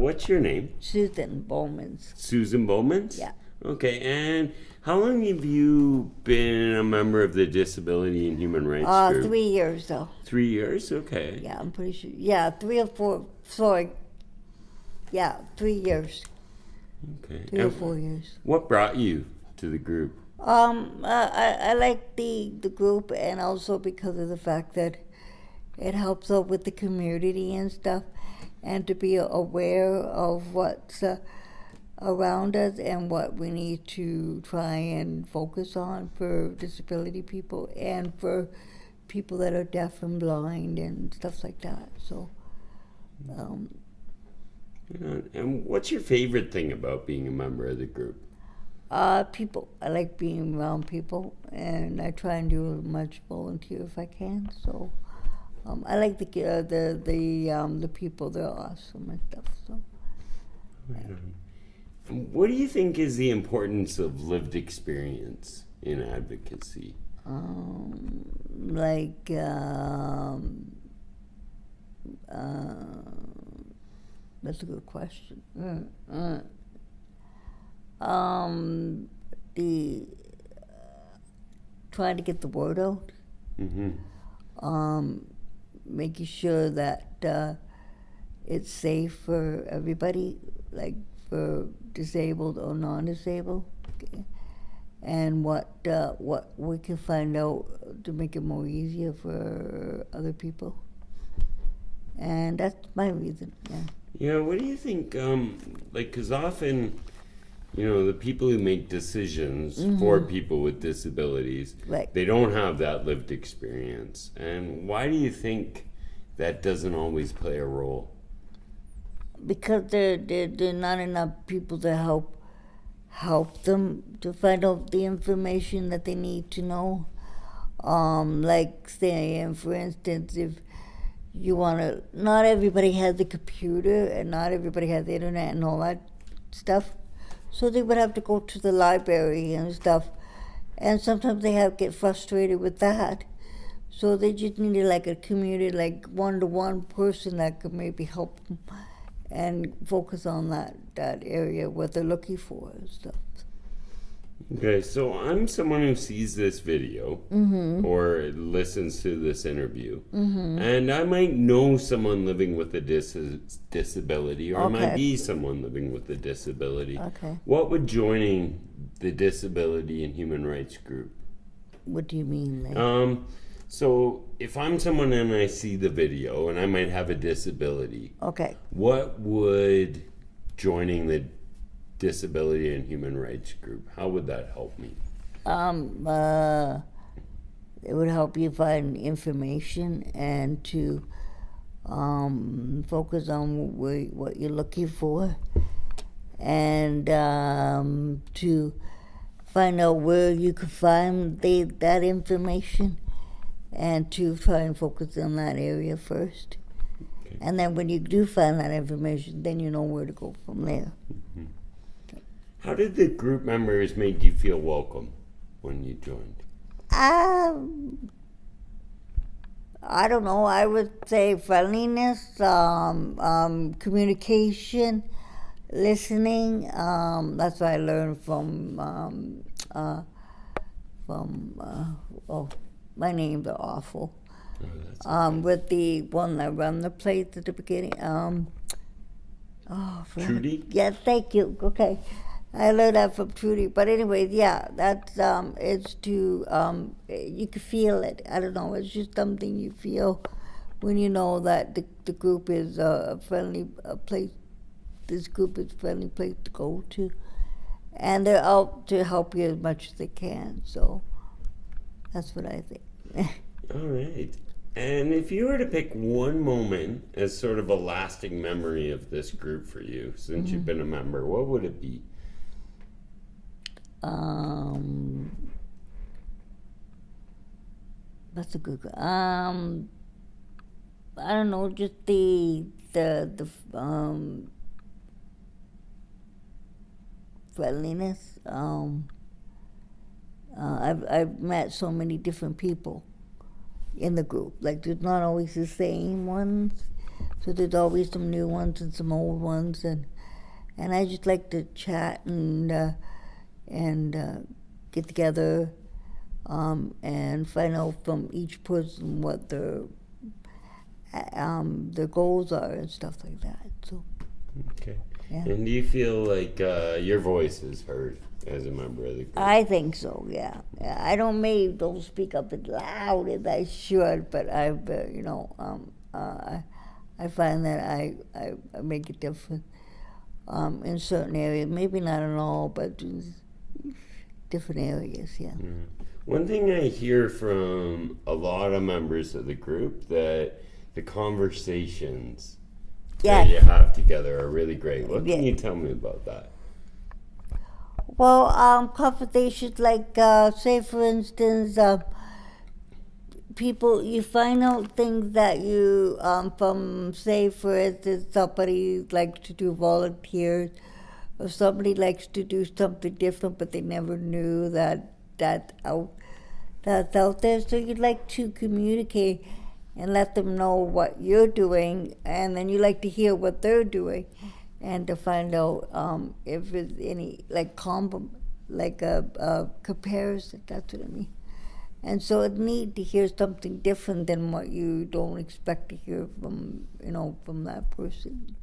What's your name? Susan Bowman's. Susan Bowmans? Yeah. Okay, and how long have you been a member of the Disability and Human Rights Uh, Group? three years though. Three years? Okay. Yeah, I'm pretty sure. Yeah, three or four. Sorry. Yeah, three years. Okay. Three or four years. What brought you to the group? Um, uh, I, I like the, the group and also because of the fact that it helps out with the community and stuff and to be aware of what's uh, around us and what we need to try and focus on for disability people and for people that are deaf and blind and stuff like that. So, um, And what's your favorite thing about being a member of the group? Uh, people. I like being around people, and I try and do as much volunteer if I can. So, um, I like the uh, the the um, the people. They're awesome and stuff. So, And What do you think is the importance of lived experience in advocacy? um, like um, uh, that's a good question. Mm, mm. Um, the trying to get the word out. hmm um, making sure that uh, it's safe for everybody, like for disabled or non-disabled, and what uh, what we can find out to make it more easier for other people. And that's my reason. Yeah. Yeah, what do you think? Um, like, because often, you know, the people who make decisions for people with disabilities, Right. they don't have that lived experience. And why do you think that doesn't always play a role? because there there are not enough people to help help them to find out the information that they need to know. Um, like say, um, for instance, if you want to, not everybody has a computer and not everybody has the internet and all that stuff, so they would have to go to the library and stuff, and sometimes they have get frustrated with that. So they just needed like a community, like one to one person that could maybe help them and focus on that, that area what they're looking for and stuff. Okay, so I'm someone who sees this video or listens to this interview, and I might know someone living with a dis- disability, or I might be someone living with a disability. Okay. What would joining the Disability and Human Rights Group? What do you mean? Like? Um, so if I'm someone and I see the video and I might have a disability, okay. what would joining the Disability and Human Rights Group? How would that help me? Um, uh, it would help you find information and to um, focus on what you're looking for and um, to find out where you can find the, that information and to try and focus on that area first. Okay. And then when you do find that information, then you know where to go from there. How did the group members make you feel welcome when you joined? Um, I don't know. I would say friendliness, um, um, communication, listening. Um, that's what I learned from um, uh, from. Uh, oh, my names are awful. Oh, Um, with the one that run the place at the beginning. Um, oh, Trudy? Yes, thank you. Okay. I learned that from Trudy. But anyways, yeah, that's um it's to um you can feel it. I don't know, it's just something you feel when you know that the, the group is a friendly a place this group is a friendly place to go to. And they're out to help you as much as they can, so that's what I think. All right. And if you were to pick one moment as sort of a lasting memory of this group for you since you've been a member, what would it be? Um, that's a good. Um, I don't know, just the the the um friendliness. Um, uh, I've I've met so many different people in the group. Like there's not always the same ones, So there's always some new ones and some old ones, and and I just like to chat and uh, and uh, get together um, and find out from each person what their um, their goals are and stuff like that. So Okay. Yeah. And do you feel like uh, your voice is heard as a member of the group? I think so. Yeah. I don't maybe don't speak up as loud as I should, but I, uh, you know, um, uh, I, I find that I, I, I make a difference um, in certain areas. Maybe not in all, but different areas. Yeah. Mm. One thing I hear from a lot of members of the group that the conversations Yeah. that you have together are really great. What can Yeah. you tell me about that? Well, um, conversations like, uh, say, for instance, uh, people, you find out things that you, um, from, say, for instance, somebody likes to do volunteers, or somebody likes to do something different, but they never knew that that out that's out there. So you'd like to communicate and let them know what you're doing, and then you like to hear what they're doing, and to find out um, if there's any like comp, like a, a comparison. That's what I mean. And so it's neat to hear something different than what you don't expect to hear from you know from that person.